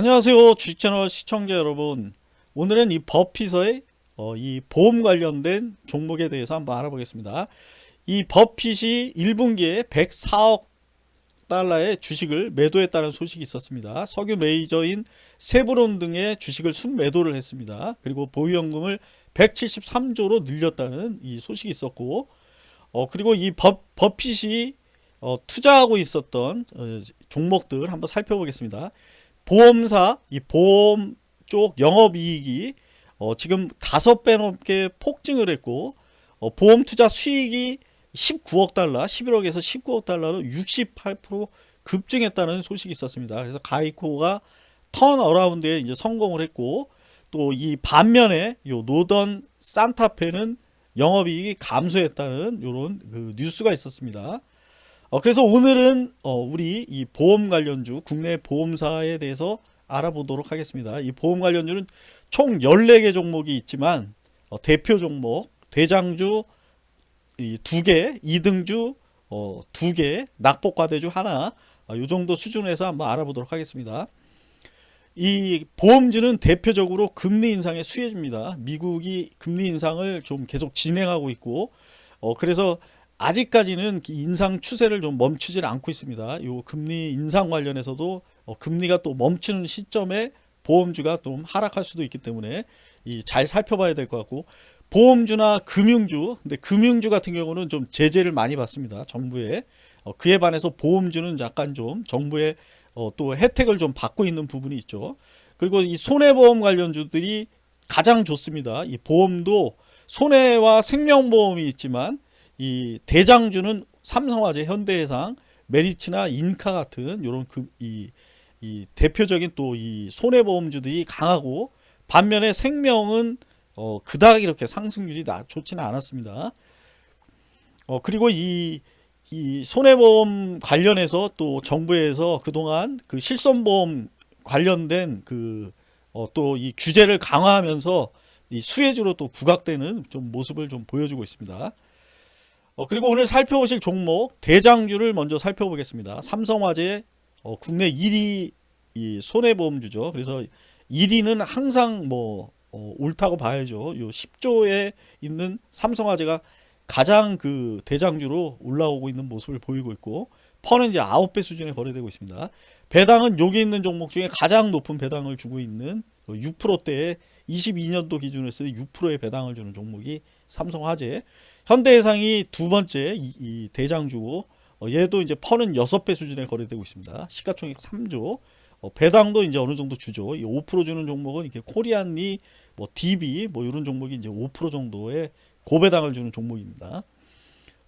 안녕하세요 주식채널 시청자 여러분. 오늘은 이 버핏의 어, 이 보험 관련된 종목에 대해서 한번 알아보겠습니다. 이 버핏이 1분기에 104억 달러의 주식을 매도했다는 소식이 있었습니다. 석유 메이저인 세브론 등의 주식을 순매도를 했습니다. 그리고 보유연금을 173조로 늘렸다는 이 소식이 있었고 어, 그리고 이 버, 버핏이 어, 투자하고 있었던 어, 종목들 한번 살펴보겠습니다 보험사 이 보험 쪽 영업이익이 어, 지금 다섯 배 넘게 폭증을 했고 어, 보험 투자 수익이 19억 달러, 11억에서 19억 달러로 68% 급증했다는 소식이 있었습니다. 그래서 가이코가 턴 어라운드에 이제 성공을 했고 또 이 반면에 요 노던 산타페는 영업이익이 감소했다는 이런 그 뉴스가 있었습니다. 어, 그래서 오늘은 어, 우리 이 보험 관련주 국내 보험사에 대해서 알아보도록 하겠습니다. 이 보험 관련주는 총 14개 종목이 있지만 어, 대표 종목 대장주 이 2개, 2등주 어, 2개, 낙폭과대주 하나 어, 이 정도 수준에서 한번 알아보도록 하겠습니다. 이 보험주는 대표적으로 금리 인상의 수혜주입니다. 미국이 금리 인상을 좀 계속 진행하고 있고 어, 그래서 아직까지는 인상 추세를 좀 멈추질 않고 있습니다. 요 금리 인상 관련해서도 어, 금리가 또 멈추는 시점에 보험주가 좀 하락할 수도 있기 때문에 이잘 살펴봐야 될 것 같고 보험주나 금융주 근데 금융주 같은 경우는 좀 제재를 많이 받습니다. 정부에 어, 그에 반해서 보험주는 약간 좀 정부의 어, 또 혜택을 좀 받고 있는 부분이 있죠. 그리고 이 손해보험 관련주들이 가장 좋습니다. 이 보험도 손해와 생명보험이 있지만 이 대장주는 삼성화재, 현대해상, 메리츠나 인카 같은 이런 그, 이, 이 대표적인 또 이 손해보험주들이 강하고 반면에 생명은 어, 그닥 이렇게 상승률이 나, 좋지는 않았습니다. 어, 그리고 이, 이 손해보험 관련해서 또 정부에서 그동안 그 실손보험 관련된 그, 어, 또 이 규제를 강화하면서 이 수혜주로 또 부각되는 좀 모습을 좀 보여주고 있습니다. 어, 그리고 오늘 살펴보실 종목 대장주를 먼저 살펴보겠습니다. 삼성화재 어, 국내 1위 이 손해보험주죠. 그래서 1위는 항상 뭐 어, 옳다고 봐야죠. 요 10조에 있는 삼성화재가 가장 그 대장주로 올라오고 있는 모습을 보이고 있고 퍼는 이제 9배 수준에 거래되고 있습니다. 배당은 여기 있는 종목 중에 가장 높은 배당을 주고 있는 6%대의 22년도 기준으로 해서 6%의 배당을 주는 종목이 삼성화재 현대해상이 두 번째 이, 이 대장주고 어, 얘도 이제 퍼는 6배 수준에 거래되고 있습니다. 시가총액 3조. 어, 배당도 이제 어느 정도 주죠. 이5% 주는 종목은 이렇게 코리안리, 뭐 DB 뭐 이런 종목이 이제 5% 정도의 고배당을 주는 종목입니다.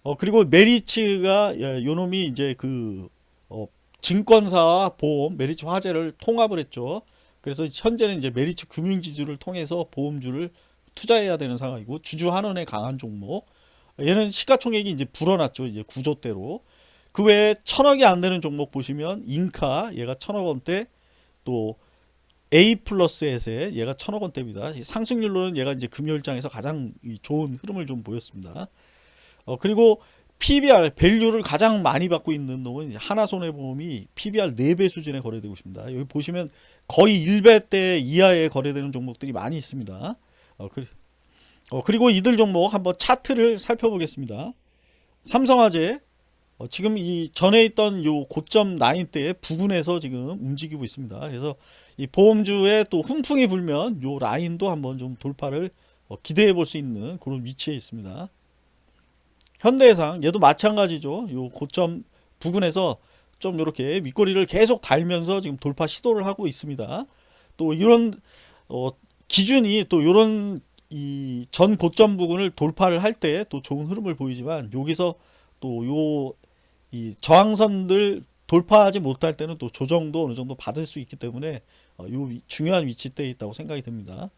어, 그리고 메리츠가 예, 요 놈이 이제 그 어, 증권사와 보험, 메리츠 화재를 통합을 했죠. 그래서 현재는 이제 메리츠 금융지주를 통해서 보험주를 투자해야 되는 상황이고 주주 환원에 강한 종목. 얘는 시가총액이 이제 불어났죠. 이제 구조대로. 그 외에 천억이 안 되는 종목 보시면 인카 얘가 천억 원대 또 A 플러스 에셋 얘가 천억 원대입니다. 상승률로는 얘가 이제 금요일장에서 가장 좋은 흐름을 좀 보였습니다. 어, 그리고 PBR 밸류를 가장 많이 받고 있는 놈은 하나손해보험이 PBR 4배 수준에 거래되고 있습니다. 여기 보시면 거의 1배대 이하에 거래되는 종목들이 많이 있습니다. 어, 그, 어, 그리고 이들 종목 한번 차트를 살펴보겠습니다. 삼성화재 어, 지금 이 전에 있던 요 고점 라인 대에 부근에서 지금 움직이고 있습니다. 그래서 이 보험주에 또 훈풍이 불면 요 라인도 한번 좀 돌파를 어, 기대해 볼 수 있는 그런 위치에 있습니다. 현대해상 얘도 마찬가지죠. 요 고점 부근에서 좀 이렇게 윗꼬리를 계속 달면서 지금 돌파 시도를 하고 있습니다. 또 이런 어, 기준이 또 이런 이 전 고점 부근을 돌파를 할 때 또 좋은 흐름을 보이지만 여기서 또 요 이 저항선들 돌파하지 못할 때는 또 조정도 어느 정도 받을 수 있기 때문에 어, 요 중요한 위치대에 있다고 생각이 듭니다.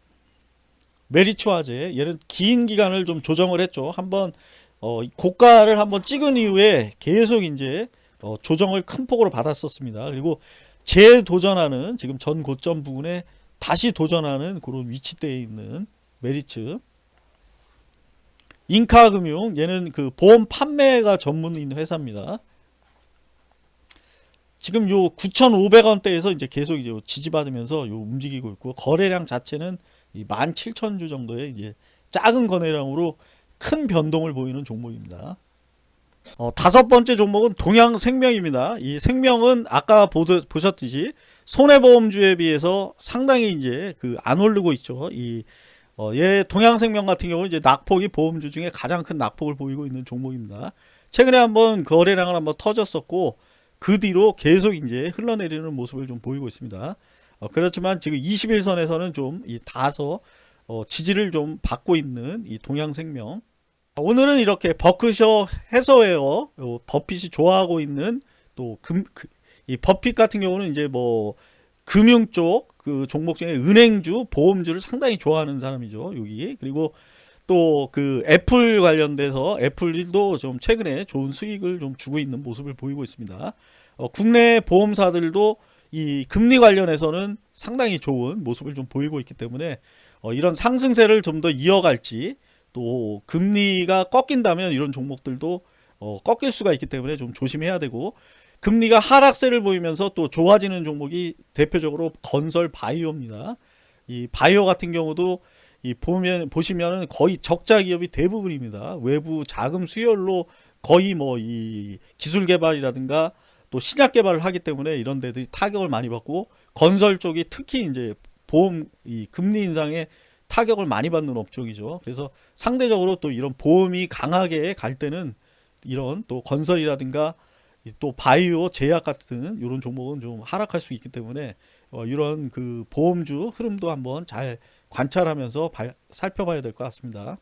메리츠 화재 얘는 긴 기간을 좀 조정을 했죠. 한번 어, 고가를 한번 찍은 이후에 계속 이제 어, 조정을 큰 폭으로 받았었습니다. 그리고 재도전하는 지금 전 고점 부분에 다시 도전하는 그런 위치대에 있는 메리츠 인카금융 얘는 그 보험 판매가 전문인 회사입니다. 지금 요 9,500원대에서 이제 계속 이제 지지받으면서 요 움직이고 있고 거래량 자체는 이 17,000주 정도의 이제 작은 거래량으로 큰 변동을 보이는 종목입니다. 어, 다섯 번째 종목은 동양생명입니다. 이 생명은 아까 보드, 보셨듯이 손해보험주에 비해서 상당히 이제 그 안 오르고 있죠. 이 어, 얘 동양생명 같은 경우는 이제 낙폭이 보험주 중에 가장 큰 낙폭을 보이고 있는 종목입니다. 최근에 한번 거래량을 한번 터졌었고 그 뒤로 계속 이제 흘러내리는 모습을 좀 보이고 있습니다. 어, 그렇지만 지금 21선에서는 좀 이 다소 어, 지지를 좀 받고 있는 이 동양생명. 오늘은 이렇게 버크셔 해서웨어 요 버핏이 좋아하고 있는 또금이 버핏 같은 경우는 이제 뭐 금융 쪽 그 종목 중에 은행주, 보험주를 상당히 좋아하는 사람이죠. 여기 그리고 또 그 애플 관련돼서 애플도 좀 최근에 좋은 수익을 좀 주고 있는 모습을 보이고 있습니다. 어, 국내 보험사들도 이 금리 관련해서는 상당히 좋은 모습을 좀 보이고 있기 때문에 어, 이런 상승세를 좀 더 이어갈지 또 금리가 꺾인다면 이런 종목들도 어, 꺾일 수가 있기 때문에 좀 조심해야 되고 금리가 하락세를 보이면서 또 좋아지는 종목이 대표적으로 건설 바이오입니다. 이 바이오 같은 경우도 이 보면 보시면은 거의 적자 기업이 대부분입니다. 외부 자금 수혈로 거의 뭐 이 기술 개발이라든가 또 신약 개발을 하기 때문에 이런 데들이 타격을 많이 받고 건설 쪽이 특히 이제 보험 이 금리 인상에 타격을 많이 받는 업종이죠. 그래서 상대적으로 또 이런 보험이 강하게 갈 때는 이런 또 건설이라든가 또 바이오 제약 같은 이런 종목은 좀 하락할 수 있기 때문에 어, 이런 그 보험주 흐름도 한번 잘 관찰하면서 발- 살펴봐야 될 것 같습니다.